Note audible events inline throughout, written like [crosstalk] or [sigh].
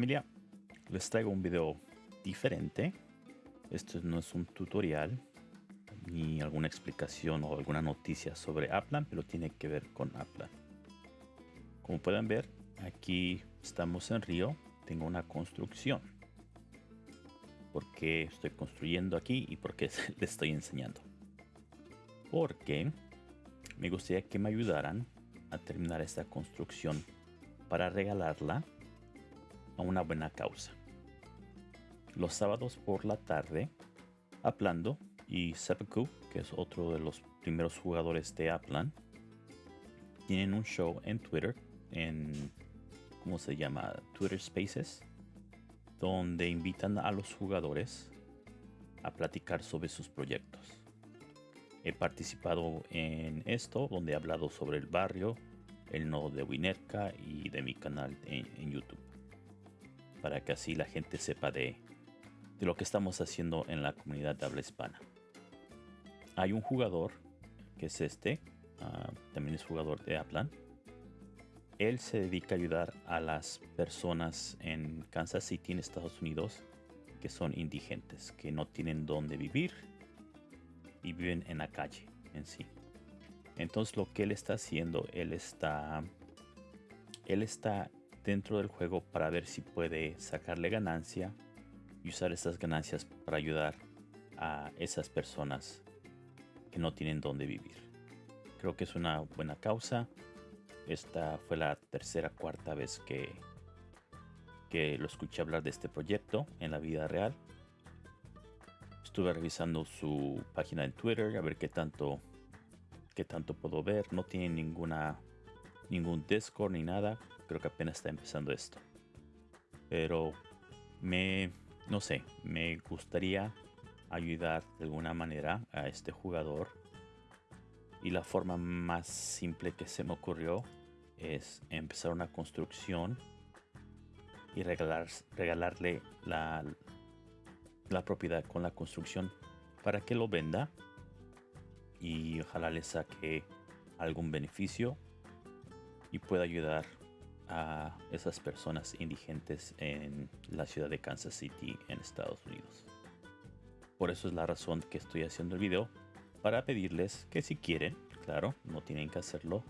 familia, les traigo un video diferente. Esto no es un tutorial ni alguna explicación o alguna noticia sobre Aplan, pero tiene que ver con Aplan. Como pueden ver, aquí estamos en Río. Tengo una construcción. ¿Por qué estoy construyendo aquí y por qué [laughs] les estoy enseñando? Porque me gustaría que me ayudaran a terminar esta construcción para regalarla a una buena causa. Los sábados por la tarde, Aplando y Seppuku, que es otro de los primeros jugadores de Aplan, tienen un show en Twitter, en, ¿cómo se llama? Twitter Spaces, donde invitan a los jugadores a platicar sobre sus proyectos. He participado en esto, donde he hablado sobre el barrio, el nodo de Winerka y de mi canal en, YouTube. Para que así la gente sepa de, de lo que estamos haciendo en la comunidad de habla hispana. Hay un jugador, que es este, ah, también es jugador de Aplan. Él se dedica a ayudar a las personas en Kansas City, en Estados Unidos, que son indigentes, que no tienen dónde vivir y viven en la calle en sí. Entonces lo que él está haciendo, él está, él está dentro del juego para ver si puede sacarle ganancia y usar esas ganancias para ayudar a esas personas que no tienen dónde vivir. Creo que es una buena causa. Esta fue la tercera, cuarta vez que, que lo escuché hablar de este proyecto en la vida real. Estuve revisando su página en Twitter a ver qué tanto que tanto puedo ver. No tiene ninguna ningún Discord ni nada. Creo que apenas está empezando esto. Pero me no sé, me gustaría ayudar de alguna manera a este jugador. Y la forma más simple que se me ocurrió es empezar una construcción y regalar, regalarle la, la propiedad con la construcción para que lo venda y ojalá le saque algún beneficio y pueda ayudar a esas personas indigentes en la ciudad de Kansas City en Estados Unidos. Por eso es la razón que estoy haciendo el video para pedirles que si quieren, claro, no tienen que hacerlo,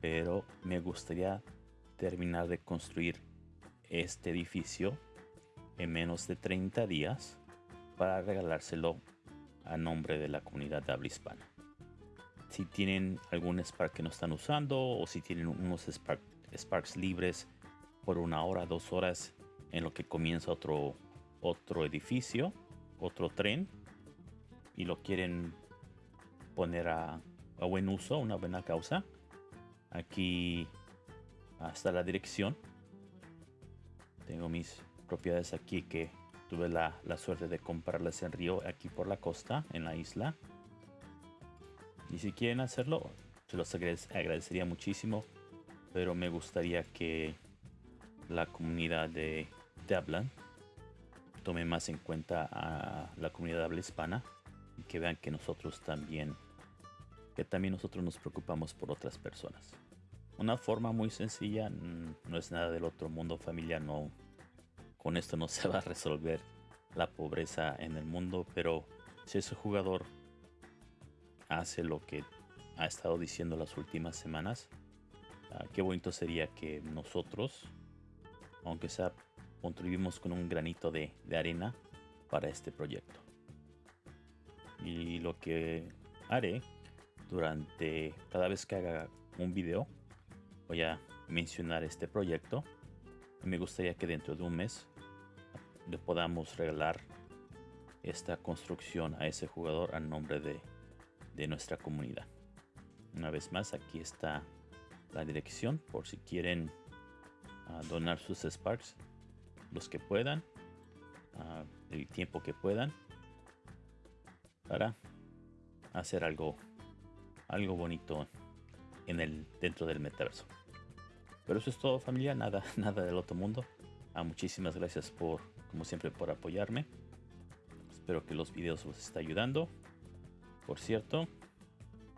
pero me gustaría terminar de construir este edificio en menos de 30 días para regalárselo a nombre de la comunidad de habla hispana si tienen algún Spark que no están usando o si tienen unos Sparks libres por una hora, dos horas en lo que comienza otro, otro edificio, otro tren y lo quieren poner a, buen uso, una buena causa. Aquí hasta la dirección. Tengo mis propiedades aquí que tuve la, la suerte de comprarlas en Río, aquí por la costa, en la isla. Y si quieren hacerlo, se los agradecería muchísimo. Pero me gustaría que la comunidad de, de tome más en cuenta a la comunidad de habla hispana y que vean que nosotros también, que también nosotros nos preocupamos por otras personas. Una forma muy sencilla, mm, no es nada del otro mundo familiar, no, con esto no [laughs] se va a resolver la pobreza en el mundo, pero si ese jugador hace lo que ha estado diciendo las últimas semanas. Ah, qué bonito sería que nosotros, aunque sea, contribuimos con un granito de, arena para este proyecto. Y lo que haré durante cada vez que haga un video, voy a mencionar este proyecto. me gustaría que dentro de un mes le podamos regalar esta construcción a ese jugador a nombre de de nuestra comunidad. Una vez más, aquí está la dirección por si quieren ah, donar sus Sparks, los que puedan, uh, el tiempo que puedan, para hacer algo, algo bonito en el, dentro del metaverso. Pero eso es todo familia, nada, [laughs] nada del otro mundo. Ah, muchísimas gracias por, como siempre, por apoyarme. Espero que los videos os estén ayudando. Por cierto,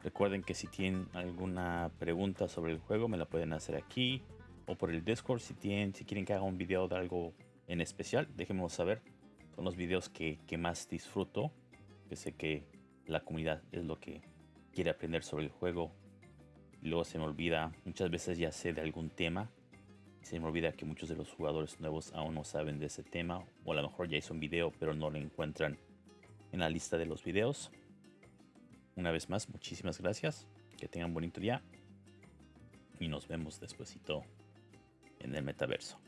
recuerden que si tienen alguna pregunta sobre el juego me la pueden hacer aquí. o por el Discord si tienen, si quieren que haga un video de algo en especial, déjenmelo saber. Son los videos que, más disfruto. Que sé que la comunidad es lo que quiere aprender sobre el juego. Y luego se me olvida, muchas veces ya sé de algún tema. Se me olvida que muchos de los jugadores nuevos aún no saben de ese tema. O a lo mejor ya hizo un video pero no lo encuentran en la lista de los videos. Una vez más, muchísimas gracias. Que tengan un bonito día. Y nos vemos despuesito en el metaverso.